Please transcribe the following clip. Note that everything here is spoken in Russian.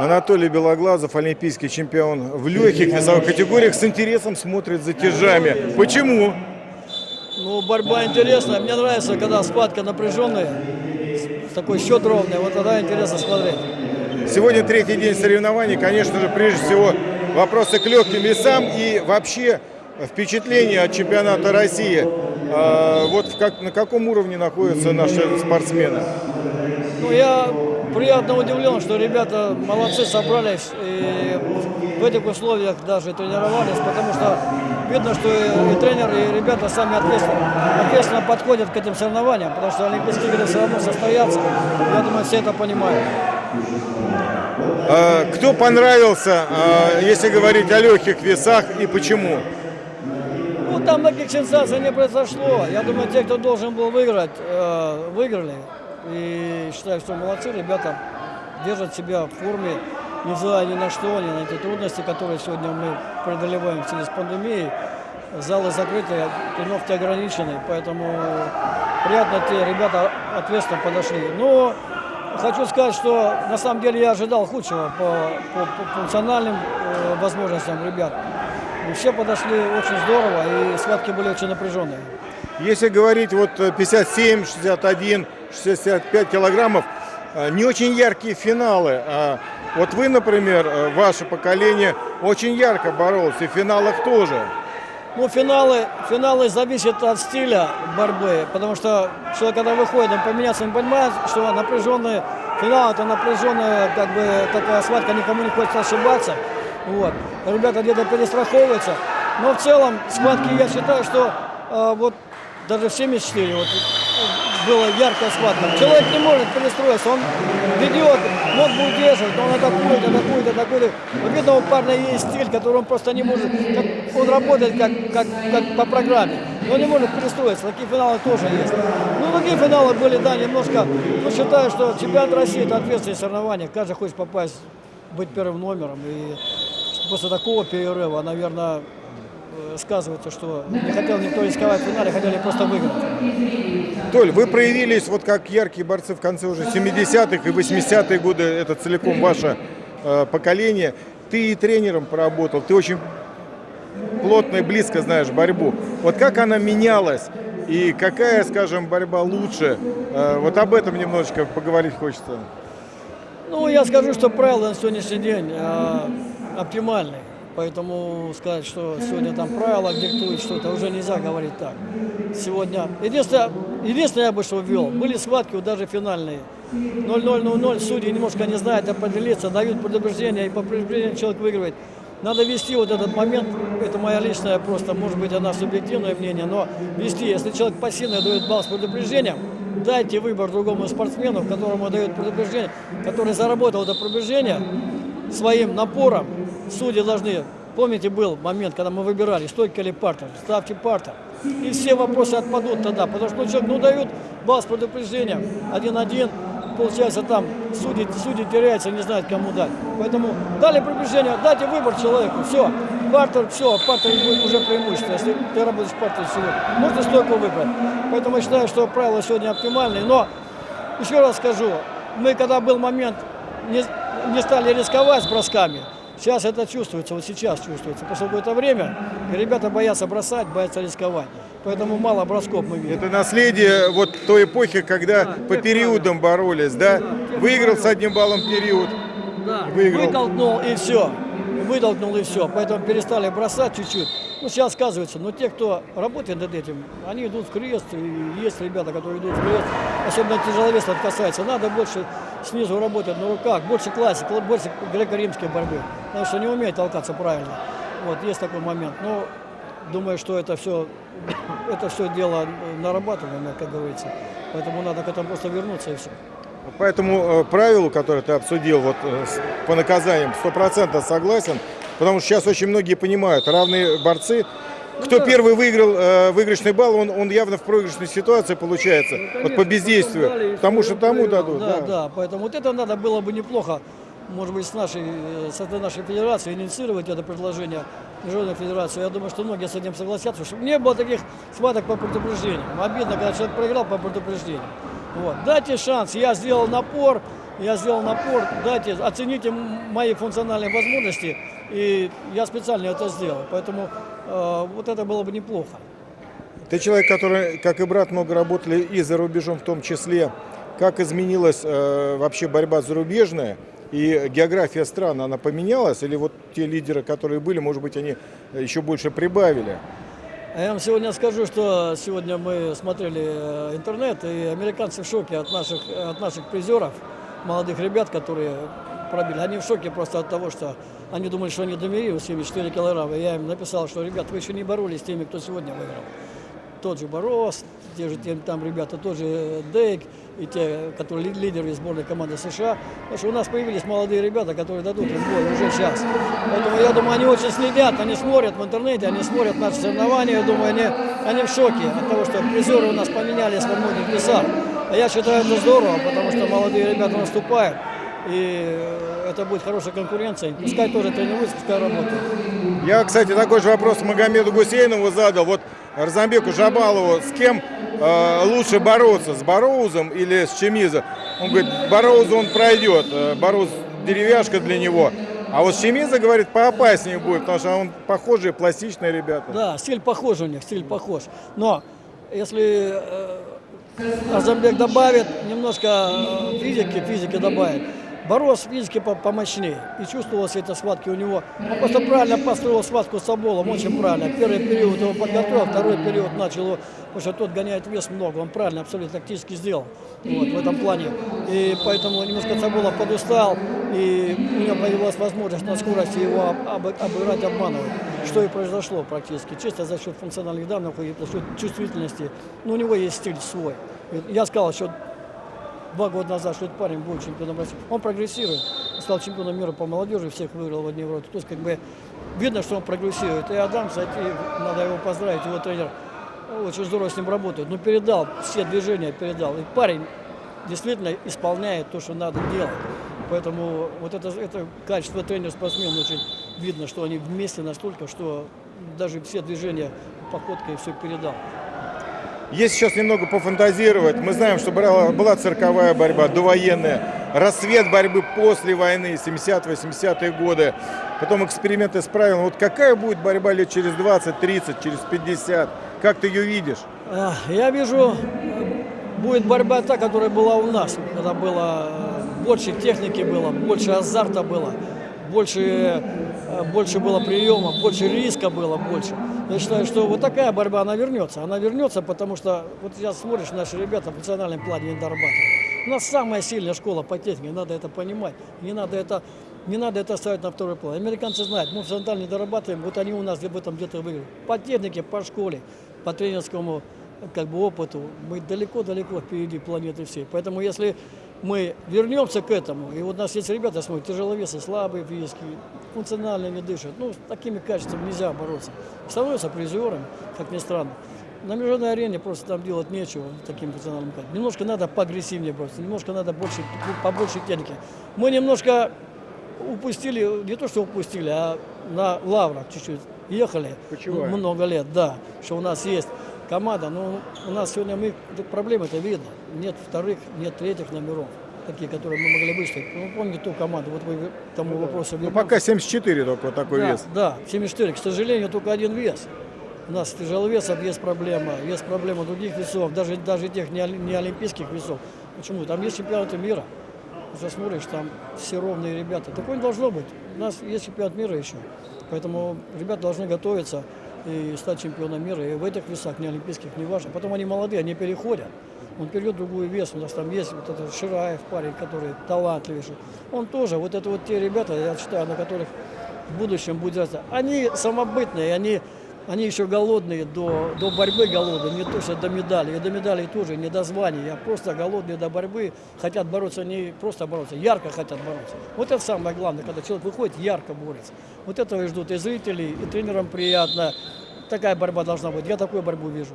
Анатолий Белоглазов, олимпийский чемпион в легких весовых категориях, с интересом смотрит за тяжами. Почему? Ну, борьба интересная. Мне нравится, когда схватка напряженная, такой счет ровный. Вот тогда интересно смотреть. Сегодня третий день соревнований. Конечно же, прежде всего, вопросы к легким весам и вообще впечатление от чемпионата России. А, вот как, на каком уровне находятся наши спортсмены? Ну, я приятно удивлен, что ребята молодцы, собрались и в этих условиях даже тренировались, потому что видно, что и, и тренер, и ребята сами ответственно, ответственно подходят к этим соревнованиям, потому что Олимпийские игры все равно состоятся. Я думаю, все это понимают. А, кто понравился, а, если говорить о легких весах и почему? Ну, там таких сенсаций не произошло. Я думаю, те, кто должен был выиграть, э, выиграли. И считаю, что молодцы, ребята держат себя в форме, невзирая ни на что, ни на эти трудности, которые сегодня мы преодолеваем в связи с пандемией. Залы закрыты, тренировки ограничены, поэтому приятно те ребята ответственно подошли. Но хочу сказать, что на самом деле я ожидал худшего по, по, по функциональным э, возможностям ребят. Все подошли очень здорово, и схватки были очень напряженные. Если говорить вот 57, 61, 65 килограммов, э, не очень яркие финалы. А Вот вы, например, э, ваше поколение очень ярко боролось, и в финалах тоже. Ну, финалы, финалы зависят от стиля борьбы, потому что человек, когда выходит, он поменяться, он понимает, что напряженный финал, это напряженная, как бы, такая схватка, никому не хочется ошибаться. Вот. Ребята где-то перестраховываются. Но в целом, схватки, я считаю, что э, вот даже в 74 вот, была яркая схватка. Человек не может перестроиться, он ведет, ногу удерживает, он атакует, атакует, атакует. Вот видно, у парня есть стиль, который он просто не может, как, он работает как, как, как по программе, но не может перестроиться. Такие финалы тоже есть. Ну, такие финалы были, да, немножко, но считаю, что чемпионат России это ответственное соревнование, каждый хочет попасть, быть первым номером. И после такого перерыва, наверное, сказывается, что не хотел никто рисковать в финале, хотели просто выиграть. Толь, вы проявились вот как яркие борцы в конце уже 70-х и 80-е годы, это целиком ваше э, поколение. Ты и тренером поработал, ты очень плотно и близко знаешь борьбу. Вот как она менялась и какая, скажем, борьба лучше? Э, вот об этом немножечко поговорить хочется. Ну, я скажу, что правила на сегодняшний день э, оптимальные. Поэтому сказать, что сегодня там правила диктуют что-то, уже нельзя говорить так. Сегодня... Единственное, единственное я бы что ввел, были схватки даже финальные. 0-0-0-0, судьи немножко не знают определиться, дают предупреждение, и по предупреждению человек выигрывает. Надо вести вот этот момент, это моя личная просто, может быть, она субъективное мнение, но вести, если человек пассивно дает балл с предупреждением, дайте выбор другому спортсмену, которому дают предупреждение, который заработал это предупреждение своим напором, судьи должны, помните, был момент, когда мы выбирали, стойка или партер, ставьте партер. И все вопросы отпадут тогда, потому что человек, ну, дают балл с предупреждением, один-один, получается там судьи, судьи теряются, не знают, кому дать. Поэтому дали предупреждение, дайте выбор человеку, все, партер, все, партер будет уже преимущество, если ты работаешь партер сегодня. Можно стойку выбрать. Поэтому я считаю, что правила сегодня оптимальные, но еще раз скажу, мы когда был момент, не, не стали рисковать с бросками, Сейчас это чувствуется, вот сейчас чувствуется. После какое-то время ребята боятся бросать, боятся рисковать. Поэтому мало бросков мы видим. Это наследие вот той эпохи, когда да, по периодам боролись, да? да Выиграл с одним баллом период. Да, выиграл. вытолкнул и все. Выдолкнул и все. Поэтому перестали бросать чуть-чуть. Ну, сейчас сказывается, но те, кто работает над этим, они идут в крест, и есть ребята, которые идут в крест, особенно тяжеловесов касается, надо больше снизу работать на руках, больше классики, больше греко-римской борьбы, потому что не умеет толкаться правильно. Вот, есть такой момент. Но думаю, что это все, это все дело нарабатываемое, как говорится. Поэтому надо к этому просто вернуться и все. По этому э, правилу, которое ты обсудил, вот э, по наказаниям, процентов согласен, Потому что сейчас очень многие понимают, равные борцы, кто ну, первый выиграл э, выигрышный балл, он, он явно в проигрышной ситуации получается, ну, конечно, вот по бездействию, потому что тому дадут. Да, да, да, поэтому вот это надо было бы неплохо, может быть, с нашей, э, с нашей федерации инициировать это предложение Международной Федерации. Я думаю, что многие с этим согласятся, чтобы не было таких схваток по предупреждениям. Обидно, когда человек проиграл по предупреждению. Вот. Дайте шанс, я сделал напор, Я сделал напор, дайте, оцените мои функциональные возможности, и я специально это сделал. Поэтому э, вот это было бы неплохо. Ты человек, который, как и брат, много работали и за рубежом в том числе. Как изменилась э, вообще борьба зарубежная и география стран, она поменялась? Или вот те лидеры, которые были, может быть, они еще больше прибавили? А я вам сегодня скажу, что сегодня мы смотрели э, интернет, и американцы в шоке от наших, от наших призеров, молодых ребят, которые пробили. Они в шоке просто от того, что они думали, что они домерили 74 килограмма. Я им написал, что, ребят, вы еще не боролись с теми, кто сегодня выиграл. Тот же Борос, те же там ребята, тот же Дейк и те, которые ли- лидеры сборной команды США. Потому что у нас появились молодые ребята, которые дадут им бой уже сейчас. Поэтому я думаю, они очень следят, они смотрят в интернете, они смотрят наши соревнования. Я думаю, они, они в шоке от того, что призеры у нас поменялись во многих весах. А я считаю это здорово, потому что молодые ребята наступают. И это будет хорошая конкуренция. Пускай тоже тренируются, пускай работают. Я, кстати, такой же вопрос Магомеду Гусейнову задал. Вот Арзамбеку Жабалову, с кем э, лучше бороться, с Бароузом или с Чемизо? Он говорит, Бароузу он пройдет, э, Бароуз деревяшка для него. А вот Чемизо, говорит, поопаснее будет, потому что он похожие, пластичные ребята. Да, стиль похож у них, стиль похож. Но если э, Азамбек добавит немножко э, физики, физики добавит, Борос физически по- помощнее. И чувствовалось это схватки у него. Просто правильно построил схватку с Соболом, очень правильно. Первый период его подготовил, второй период начал его, потому что тот гоняет вес много. Он правильно, абсолютно тактически сделал вот, в этом плане. И поэтому немножко Соболов подустал, и у него появилась возможность на скорости его об- об- обыграть, обманывать. Что и произошло практически. Чисто за счет функциональных данных и за счет чувствительности. Но у него есть стиль свой. Я сказал, что два года назад, что этот парень будет чемпионом России. Он прогрессирует. Стал чемпионом мира по молодежи, всех выиграл в одни ворота. То есть, как бы, видно, что он прогрессирует. И Адам, кстати, надо его поздравить, его тренер очень здорово с ним работает. Ну, передал, все движения передал. И парень действительно исполняет то, что надо делать. Поэтому вот это, это качество тренер-спортсмен очень видно, что они вместе настолько, что даже все движения походкой все передал. Если сейчас немного пофантазировать, мы знаем, что была, была цирковая борьба, довоенная, рассвет борьбы после войны, 70-80-е годы, потом эксперименты с правилами. Вот какая будет борьба лет через 20, 30, через 50? Как ты ее видишь? Я вижу, э, будет борьба та, которая была у нас, когда было э, больше техники было, больше азарта было, больше, больше было приема, больше риска было, больше. Я считаю, что вот такая борьба, она вернется. Она вернется, потому что вот сейчас смотришь, наши ребята в национальном плане не дорабатывают. У нас самая сильная школа по технике, надо это понимать. Не надо это, не надо это ставить на второй план. Американцы знают, мы в не дорабатываем, вот они у нас об этом где-то выиграют. По технике, по школе, по тренерскому как бы опыту, мы далеко-далеко впереди планеты всей. Поэтому если мы вернемся к этому, и вот у нас есть ребята, смотрят, тяжеловесы, слабые физически, функционально не дышат, ну, с такими качествами нельзя бороться. Становятся призерами, как ни странно. На международной арене просто там делать нечего таким функциональным качеством. Немножко надо поагрессивнее бороться, немножко надо больше, побольше техники. Мы немножко упустили, не то что упустили, а на лаврах чуть-чуть ехали. Почиваем. Много лет, да, что у нас есть команда, но у нас сегодня мы, проблемы-то видно. Нет вторых, нет третьих номеров, такие, которые мы могли выставить. Ну, помните ту команду, вот вы к тому вопросу Ну, пока 74 только вот такой да, вес. Да, 74. К сожалению, только один вес. У нас тяжеловесов есть проблема, есть проблема других весов, даже, даже тех не, не олимпийских весов. Почему? Там есть чемпионаты мира. Засмотришь, там все ровные ребята. Такое не должно быть. У нас есть чемпионат мира еще. Поэтому ребята должны готовиться и стать чемпионом мира. И в этих весах, не олимпийских, не важно. Потом они молодые, они переходят. Он перейдет в другой вес. У нас там есть вот этот Шираев парень, который талантливейший. Он тоже, вот это вот те ребята, я считаю, на которых в будущем будет расти. Они самобытные, они, они еще голодные, до, до борьбы голодные, не то что до медалей. И до медалей тоже, не до званий, а просто голодные до борьбы, хотят бороться, не просто бороться, ярко хотят бороться. Вот это самое главное, когда человек выходит, ярко борется. Вот этого и ждут и зрители, и тренерам приятно. Такая борьба должна быть. Я такую борьбу вижу.